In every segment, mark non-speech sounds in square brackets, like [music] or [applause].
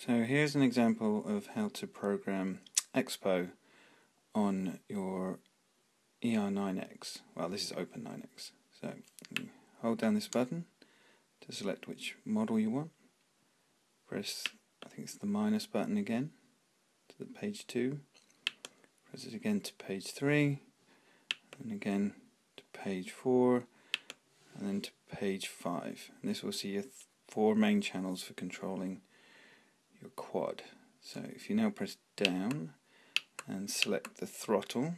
So here's an example of how to program Expo on your ER9X. Well, this is Open9X. So hold down this button to select which model you want. Press, I think it's the minus button again to the page 2. Press it again to page 3 and again to page 4 and then to page 5. And this will see your four main channels for controlling your quad. So if you now press down and select the throttle,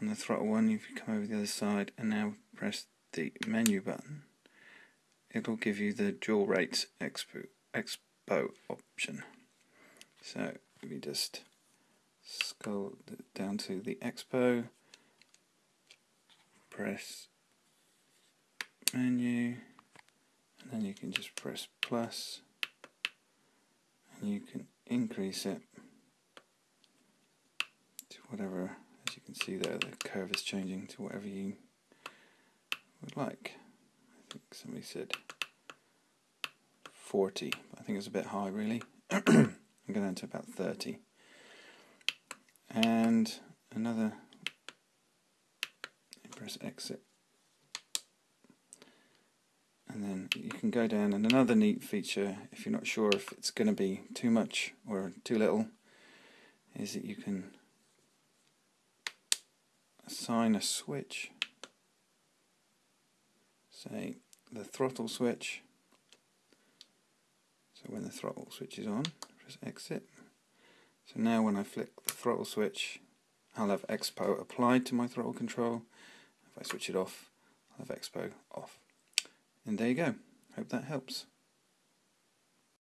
on the throttle one you come over the other side and now press the menu button, it'll give you the dual rates expo, expo option. So if you just scroll down to the expo, press menu, and then you can just press plus you can increase it to whatever, as you can see there, the curve is changing to whatever you would like. I think somebody said 40, I think it's a bit high really. [clears throat] I'm going down to about 30. And another, press exit and then you can go down. And another neat feature if you're not sure if it's going to be too much or too little is that you can assign a switch. Say the throttle switch. So when the throttle switch is on press exit. So now when I flick the throttle switch I'll have expo applied to my throttle control. If I switch it off I'll have expo off and there you go. Hope that helps.